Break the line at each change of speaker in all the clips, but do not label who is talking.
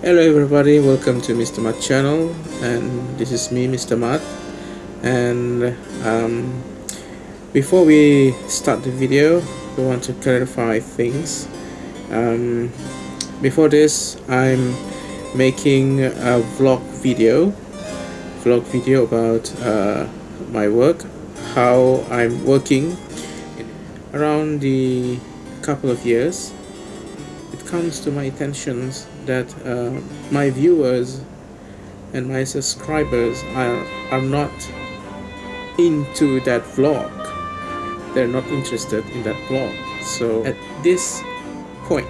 Hello everybody, welcome to Mr. Matt channel. And this is me Mr. Matt and um, before we start the video we want to clarify things. Um, before this I'm making a vlog video. Vlog video about uh, my work. How I'm working around the couple of years. It comes to my attention that uh, my viewers and my subscribers are, are not into that vlog. They're not interested in that vlog. So at this point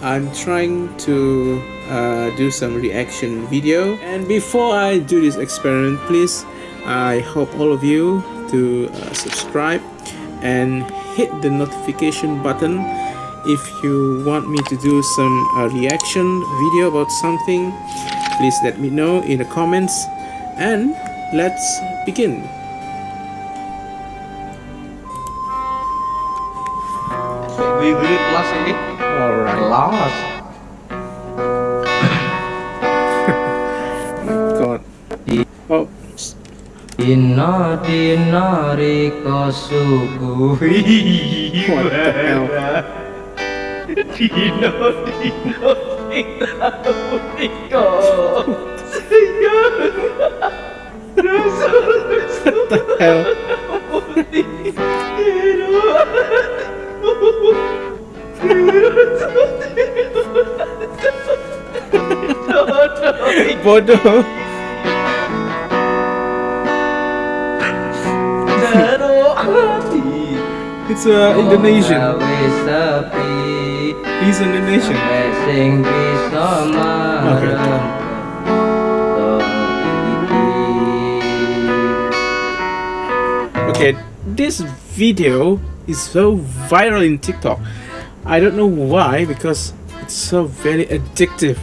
I'm trying to uh, do some reaction video. And before I do this experiment please I hope all of you to uh, subscribe and hit the notification button if you want me to do some uh, reaction video about something please let me know in the comments. And let's begin.
We will kelas ini
alright
kelas
god. Oh.
Dina dina riko suguhi
What the hell?
Dina dina riko riko
what the hell bodoh it's uh, Indonesian he's Indonesian
Sing bisa marem
okay. This video is so viral in tiktok. I don't know why because it's so very addictive.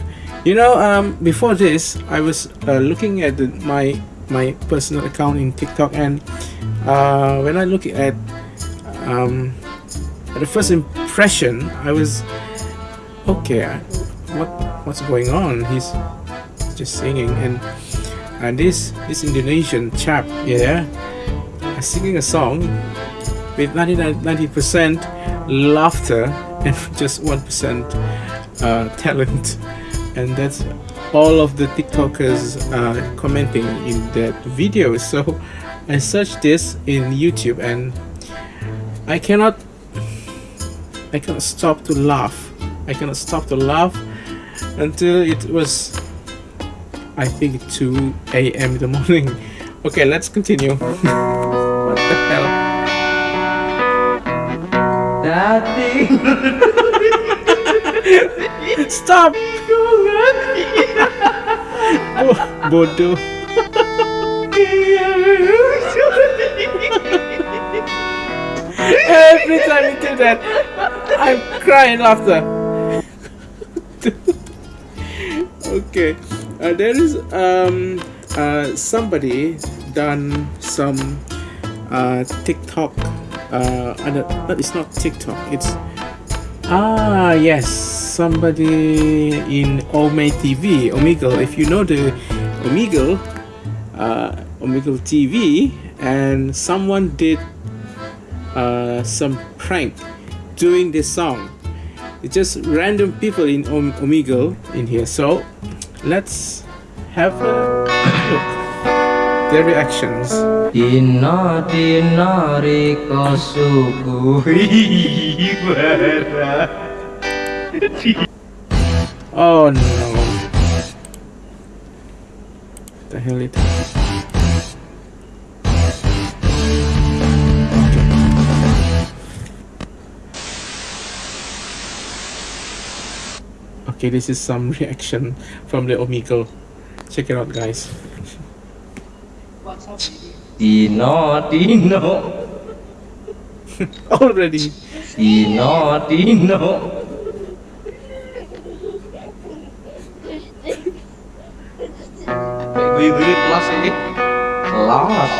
You know um before this i was uh, looking at the, my my personal account in tiktok and uh when i look at um at the first impression i was okay I- what what's going on? He's just singing and and this this indonesian chap yeah singing a song with 90 percent laughter and just 1% uh, talent. And that's all of the tiktokers uh, commenting in that video. So i searched this in youtube and i cannot i cannot stop to laugh. I cannot stop to laugh until it was i think 2 a.m in the morning. Okay let's continue. What the hell?
Dati
Stop! Bodoh. Every time you do that, I'm crying laughter. okay, uh, there is um uh somebody done some uh TikTok. Uh, but it's not TikTok. It's Ah, yes, somebody in Ome TV, Omegle. If you know the Omegle, uh, Omegle TV, and someone did uh, some prank doing this song. It's just random people in Om- Omegle in here. So let's have a look. Their reactions.
Dina dina riko suguhi
Oh no. the hell it Okay, this is some reaction from the Omegle. Check it out, guys.
Dina dina
Already.
Dina dina Gue gue kelas ini kelas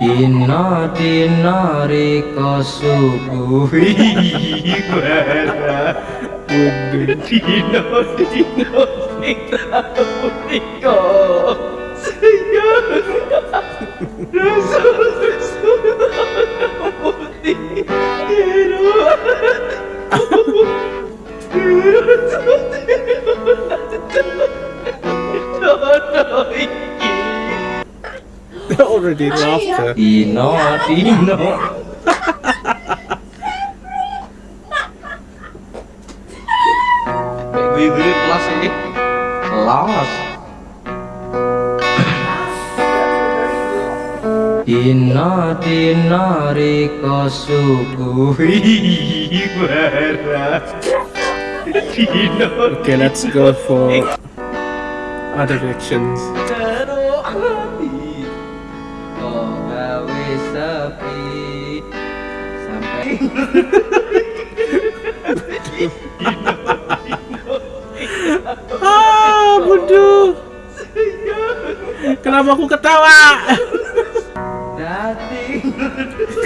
Inna
dina rika subuh Inna dina rika subuh Inna dina rika
subuh already laughter.
Dino Gue gue kelas ini Kelas Dino dino riko subuhi bara Dino
Okay, let's go for other reactions. Ah, bodoh. Kenapa aku ketawa?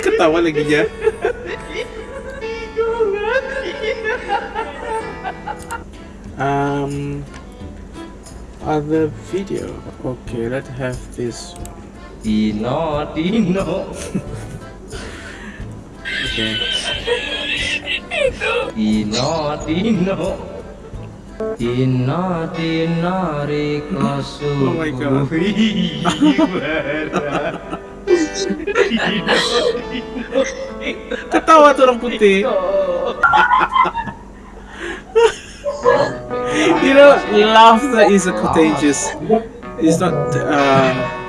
Ketawa lagi ya. Um, other video. Okay, let's have this. one.
Dino Dino
Okay.
Dino Dino Dino Dino Riko
Oh my God.
subuhi bara Dino
Ketawa tuh orang putih. You know, laughter is a contagious. It's not. Uh,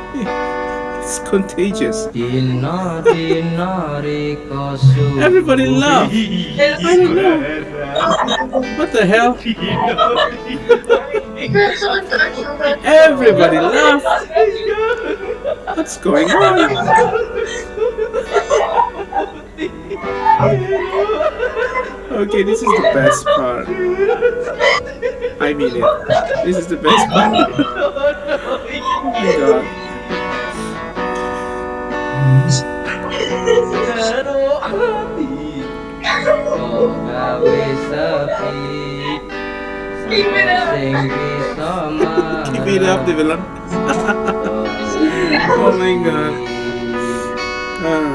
it's contagious.
Dino Dino Riko subuhi
Everybody laugh. I don't know. What the hell? Everybody laugh. What's going on? Okay, this is the best part. I mean it. This is the best part. Oh god.
Karo hati Kok gawe sepi Sama sing bisa
Keep it up, the villain. Oh my god. Ah.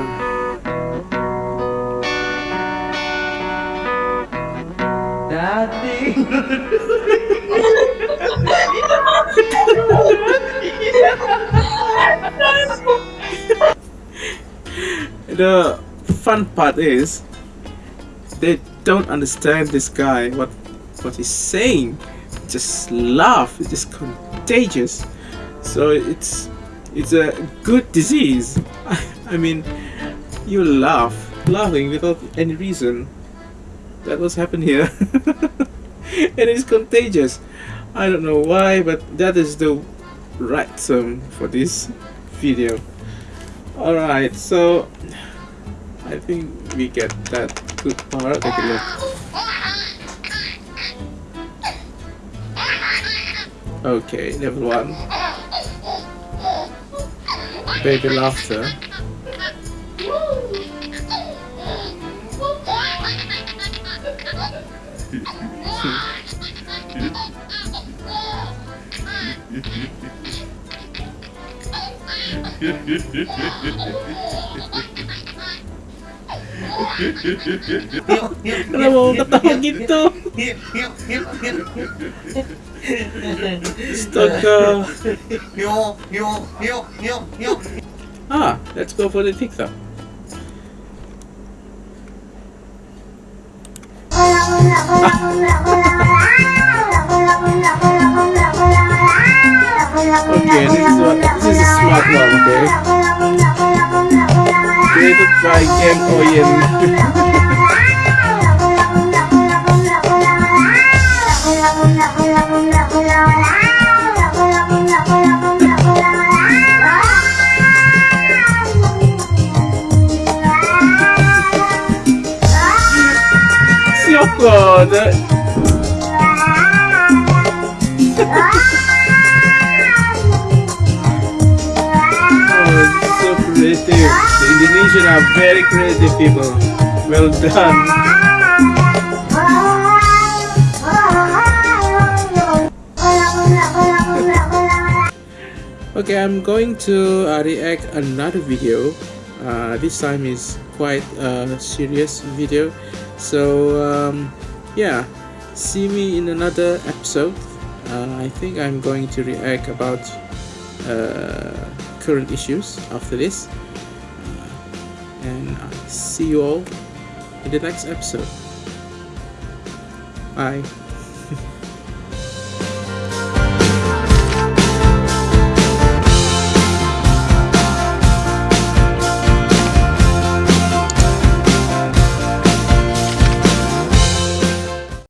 Dating
the fun part is they don't understand this guy what what he's saying. Just laugh it's just contagious. So it's it's a good disease. I mean you laugh laughing without any reason. That was happened here. And it's contagious. I don't know why but that is the right term for this video Alright, so I think we get that good part. Take a look. Okay, level one. Baby laughter. Gitu? Ah, let's go for the TikTok. Okay, this is what this is a smart one, okay? Created by Ken Oyen. so good. Indonesian are very creative people. Well done. Okay, I'm going to uh, react another video. Uh, this time is quite a serious video. So um, yeah, see me in another episode. Uh, I think I'm going to react about uh, current issues after this. And see you all in the next episode. Bye.